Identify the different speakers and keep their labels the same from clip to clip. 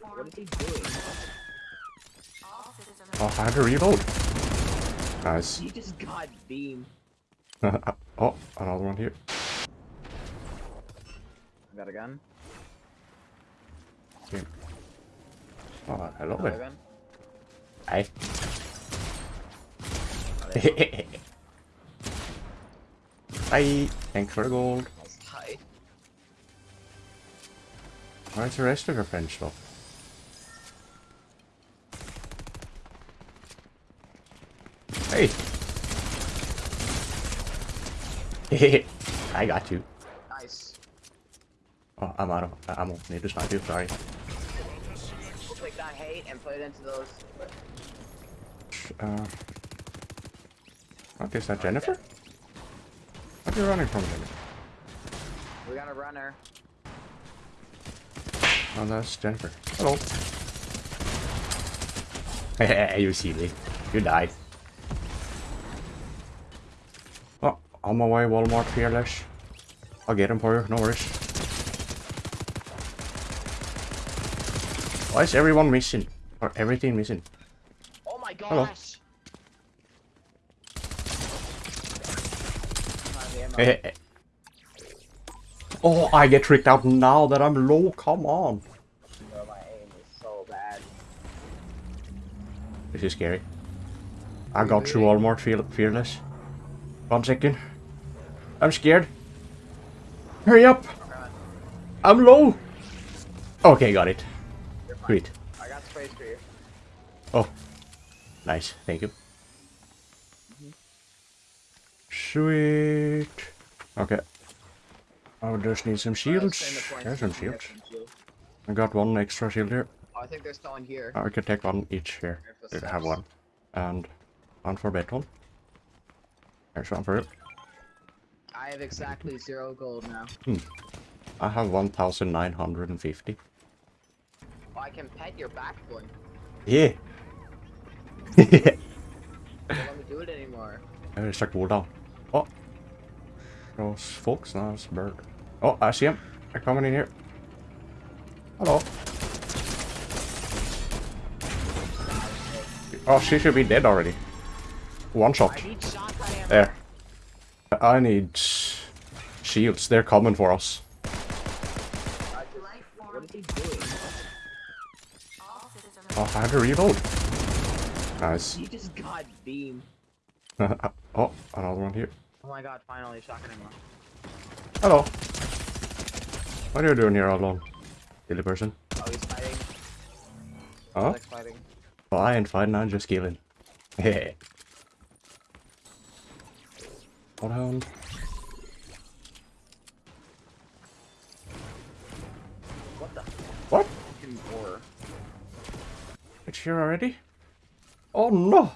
Speaker 1: What is he doing?
Speaker 2: Oh, I had to reload. Nice.
Speaker 1: He just got beam.
Speaker 2: oh, another one here.
Speaker 1: Got a gun?
Speaker 2: Yeah. Oh, hello
Speaker 1: Another
Speaker 2: there.
Speaker 1: gun?
Speaker 2: Hi. Bye. Thanks for the gold. Where's the rest of your French stuff? Hey. I got you.
Speaker 1: Nice.
Speaker 2: Oh, I'm out of ammo. Need to snipe you. Sorry.
Speaker 1: We'll take that hate and put it into those.
Speaker 2: Uh. What is that, Jennifer? What are you running from, Jennifer?
Speaker 1: We got a runner.
Speaker 2: Oh, that's Jennifer. Hello. Hey, you silly. You died. Oh, on my way, Walmart Fearless. I'll get him for you, no worries. Why is everyone missing? Or everything missing?
Speaker 1: Oh my
Speaker 2: Hello.
Speaker 1: gosh! Ammo.
Speaker 2: Hey, hey, hey. Oh, I get tricked out now that I'm low. Come on.
Speaker 1: Bro, my aim is so bad.
Speaker 2: This is scary. I got through Walmart Fear Fearless. One second. I'm scared. Hurry up.
Speaker 1: Run.
Speaker 2: I'm low. Okay, got it.
Speaker 1: You're.
Speaker 2: Sweet.
Speaker 1: I got sprays for you.
Speaker 2: Oh, nice. Thank you. Mm-hmm. Sweet. Okay. I would just need some
Speaker 1: uh,
Speaker 2: shields.
Speaker 1: in the point
Speaker 2: There's some
Speaker 1: you can get
Speaker 2: shields. I got one extra shield here.
Speaker 1: Oh, I think there's someone here.
Speaker 2: I could take one each here. I have one. And one for Beton. There's one for you.
Speaker 1: I have exactly zero gold now. Hmm.
Speaker 2: I have 1,950.
Speaker 1: Oh, I can pet your back bling.
Speaker 2: Yeah.
Speaker 1: Don't let me do it anymore.
Speaker 2: There's a cooldown. Oh. Those folks, now it's a bird. Oh, I see him. They're coming in here. Hello. Oh, she should be dead already. One shot.
Speaker 1: I need shotgun ammo.
Speaker 2: There. I need shields. They're coming for us.
Speaker 1: What is he doing?
Speaker 2: Oh, I had to reload. Nice.
Speaker 1: He just got beamed.
Speaker 2: oh, another one here.
Speaker 1: Oh my god, finally shotgun ammo.
Speaker 2: Hello. What are you doing here all alone? Silly person.
Speaker 1: Oh, he's fighting.
Speaker 2: Huh?
Speaker 1: Alex fighting.
Speaker 2: Well, I ain't fighting, I'm just killing. Heh. Bloodhound.
Speaker 1: What the
Speaker 2: What? It's here already? Oh no!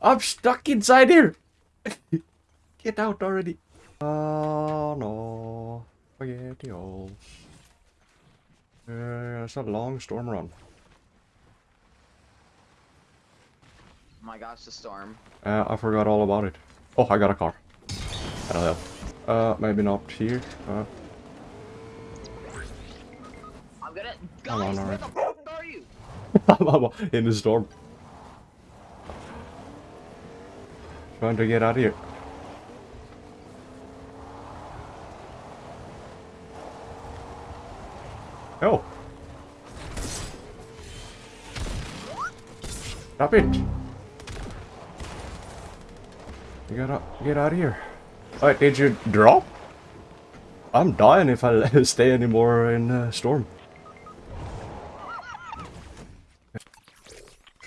Speaker 2: I'm stuck inside here! Get out already! Oh no. Spaghettios. Uh, it's a long storm run.
Speaker 1: Oh my gosh, the storm.
Speaker 2: Uh, I forgot all about it. Oh, I got a car. That'll help. Uh, maybe not here. Uh,
Speaker 1: I'm gonna.
Speaker 2: Come on,
Speaker 1: where
Speaker 2: alright.
Speaker 1: the fuck are you?
Speaker 2: in the storm. Trying to get out of here. Stop it. You gotta get out of here. Wait, did you drop? I'm dying if I stay anymore in uh, storm.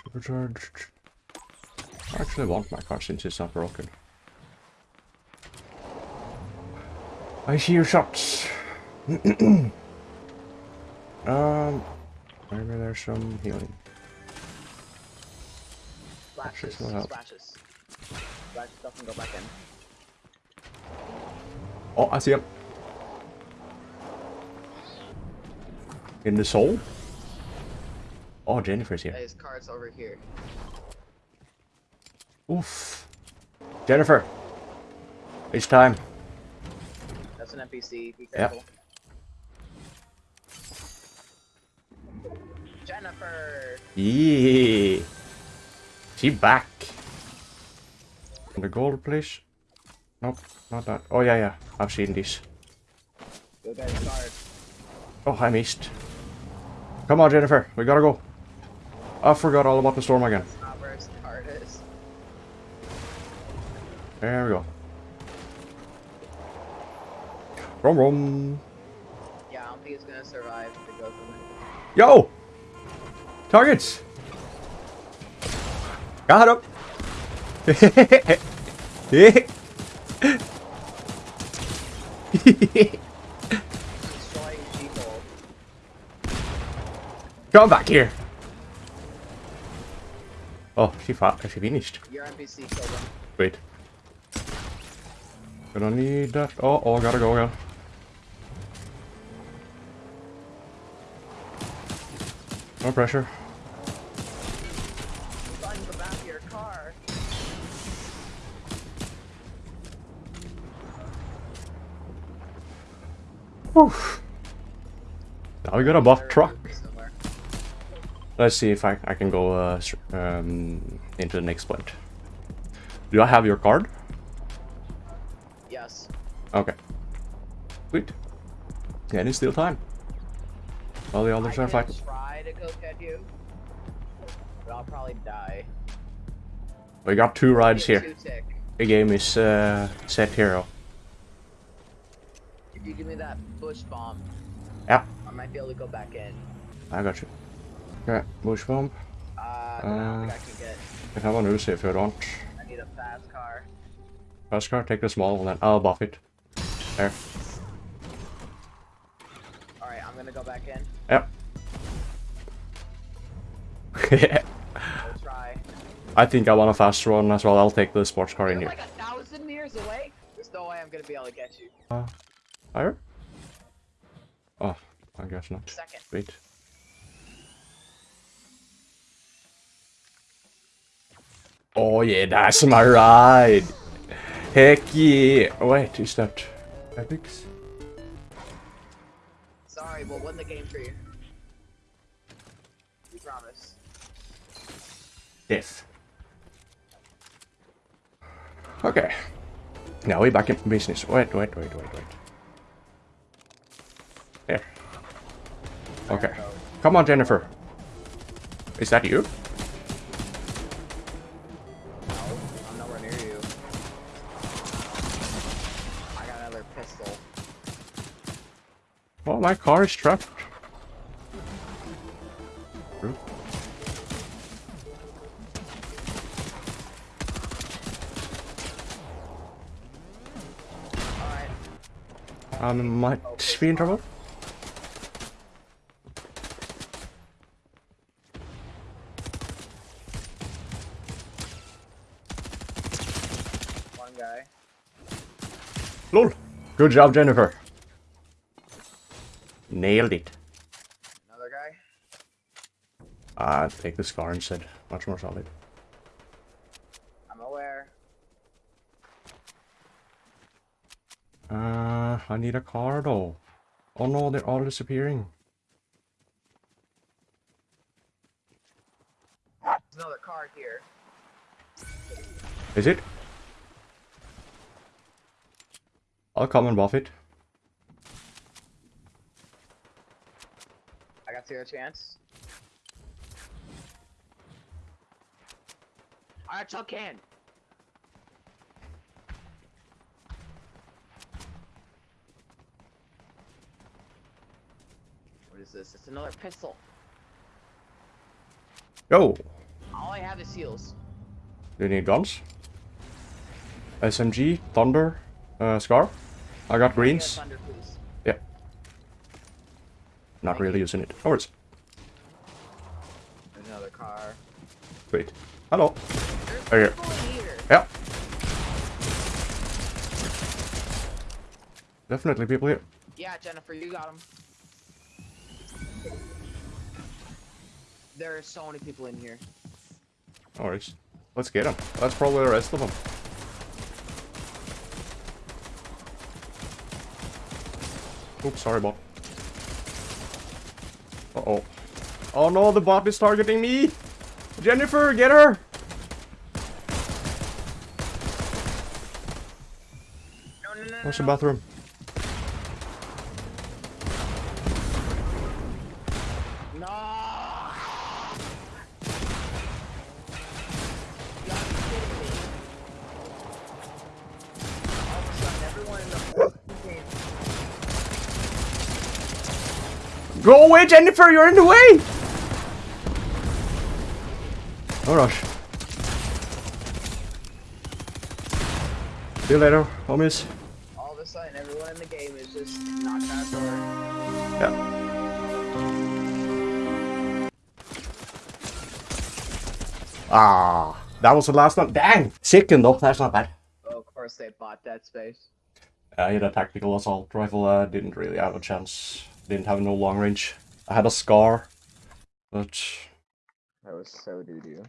Speaker 2: Supercharged. I actually want my car since it's not broken. I hear shots. um, maybe there's some healing.
Speaker 1: Splashes.
Speaker 2: Splashes will.
Speaker 1: Splashes. Splash stuff and go back in.
Speaker 2: Oh, I see him. In the soul? Oh, Jennifer's here.
Speaker 1: his card's over here.
Speaker 2: Oof. Jennifer. It's time.
Speaker 1: That's an NPC. Be careful. Jennifer.
Speaker 2: Yeah. She back. The gold, please. Nope, not that. Oh yeah, yeah. I've seen this.
Speaker 1: Go get his card.
Speaker 2: Oh, I missed. Come on, Jennifer. We gotta go. I forgot all about the storm again.
Speaker 1: That's not where his card is.
Speaker 2: There we go. Rom rom.
Speaker 1: Yeah, I don't think he's gonna survive to go from it.
Speaker 2: Yo! Targets! Got him! Come back here! Oh, she fought. She finished.
Speaker 1: Your NPC killed him.
Speaker 2: Wait. Gonna need that. Oh, oh, gotta go again. No pressure.
Speaker 1: Son, go back to your car.
Speaker 2: Whew. Now we got a buff truck. Let's see if I, I can go uh, um, into the next point. Do I have your card?
Speaker 1: Yes.
Speaker 2: Okay. Sweet. Yeah, it's still time. All the
Speaker 1: I
Speaker 2: others
Speaker 1: can
Speaker 2: are fighting.
Speaker 1: try to go get you, but I'll probably die.
Speaker 2: We got two rides here.
Speaker 1: two tick.
Speaker 2: The game is uh, set hero.
Speaker 1: You give me that bush bomb,
Speaker 2: Yeah,
Speaker 1: I might be able to go back in.
Speaker 2: I got you. Okay, bush bomb.
Speaker 1: Uh, I don't think I can get.
Speaker 2: I have an Uzi if you don't.
Speaker 1: I need a fast car.
Speaker 2: Fast car, take the small one, then I'll buff it. There.
Speaker 1: All right, I'm gonna go back in.
Speaker 2: Yep.
Speaker 1: We'll try.
Speaker 2: I think I want a fast one as well. I'll take the sports car in
Speaker 1: You're
Speaker 2: here.
Speaker 1: like a thousand meters away. There's no way I'm gonna be able to get you.
Speaker 2: Fire? Oh, I guess not.
Speaker 1: Second.
Speaker 2: Wait. Oh yeah, that's my ride. Heck yeah. Oh, wait, is that epics?
Speaker 1: Sorry, we'll win the game for you. We promise.
Speaker 2: Death. Okay. Now we're back in business. Wait, wait, wait, wait, wait. Okay. Come on, Jennifer. Is that you?
Speaker 1: No, I'm nowhere near you. I got another pistol.
Speaker 2: Well, my car is trapped. I might be in trouble.
Speaker 1: Guy.
Speaker 2: Lol. Good job, Jennifer. Nailed it.
Speaker 1: Another guy.
Speaker 2: Ah, take the scar instead. Much more solid.
Speaker 1: I'm aware.
Speaker 2: Uh, I need a car though. Oh no, they're all disappearing.
Speaker 1: There's another car here.
Speaker 2: Is it? I'll come and buff it.
Speaker 1: I got zero chance. Alright, Chuck can. What is this? It's another pistol.
Speaker 2: Yo!
Speaker 1: All I have is seals.
Speaker 2: Do you need guns? SMG, Thunder, uh, Scar. I got
Speaker 1: Give me a
Speaker 2: greens.
Speaker 1: Thunder.
Speaker 2: Yeah. Not really
Speaker 1: you.
Speaker 2: using it. Oh, it's
Speaker 1: another car.
Speaker 2: wait. Hello.
Speaker 1: There's
Speaker 2: Right here.
Speaker 1: here.
Speaker 2: Yeah. Definitely people here.
Speaker 1: Yeah, Jennifer, you got them. There are so many people in here.
Speaker 2: Worries. Let's get them. That's probably the rest of them. Oops, sorry, bot. Uh-oh. Oh no, the bot is targeting me! Jennifer, get her!
Speaker 1: No, no, no,
Speaker 2: Where's the bathroom? Go away, Jennifer! You're in the way! No rush. See you later, homies.
Speaker 1: All of a sudden, everyone in the game is just knocked out door.
Speaker 2: Yeah. Ah, that was the last one. Dang! Second though, that's not bad.
Speaker 1: Oh, of course they bought that space.
Speaker 2: I had a tactical assault rifle, uh, didn't really have a chance. Didn't have no long range. I had a scar, but
Speaker 1: That was so doo doo.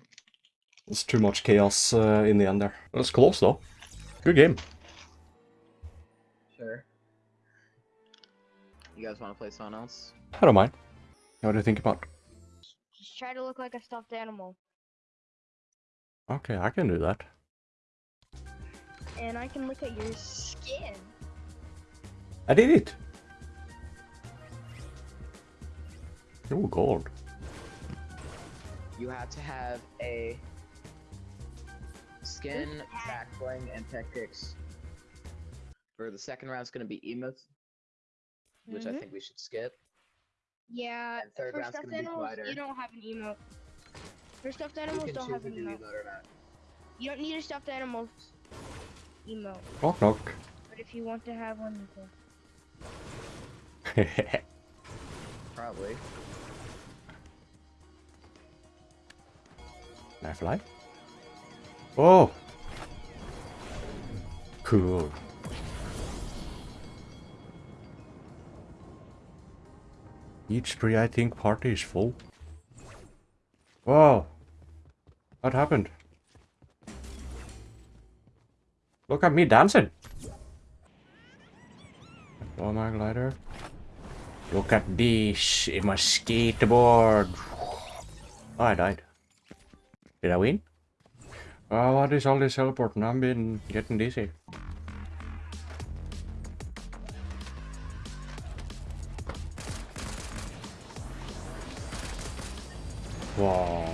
Speaker 2: it's too much chaos uh, in the end there. It was close though. Good game.
Speaker 1: Sure. You guys want to play something else?
Speaker 2: I don't mind. What do you think about?
Speaker 3: Just try to look like a stuffed animal.
Speaker 2: Okay, I can do that.
Speaker 3: And I can look at your skin.
Speaker 2: I did it! Oh, gold.
Speaker 1: You have to have a skin,
Speaker 3: Ooh.
Speaker 1: back bling, and tech picks. For the second round, it's gonna be emotes, which I
Speaker 3: Mhm.
Speaker 1: think we should skip.
Speaker 3: Yeah,
Speaker 1: And third
Speaker 3: for
Speaker 1: round's
Speaker 3: stuffed
Speaker 1: gonna be
Speaker 3: animals,
Speaker 1: glider.
Speaker 3: you don't have an emote. For stuffed animals, don't have an
Speaker 1: do
Speaker 3: emote.
Speaker 1: emote.
Speaker 3: You don't need a stuffed animals emote.
Speaker 2: Knock knock.
Speaker 3: But if you want to have one, you can.
Speaker 1: Probably.
Speaker 2: Can I fly? Oh! Cool. Each pre I think party is full. Whoa! What happened? Look at me dancing! Oh my glider. Look at this in my skateboard. Oh, I died. Did I win? Oh, what is all this teleporting? I've been getting dizzy. Wow.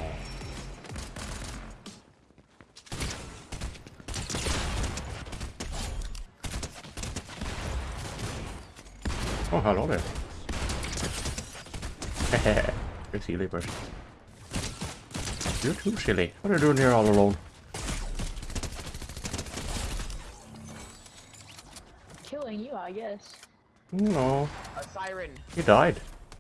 Speaker 2: Oh, hello there. You're silly person. You're too silly. What are you doing here all alone?
Speaker 4: killing you, I guess.
Speaker 2: No,
Speaker 1: A siren.
Speaker 2: he died.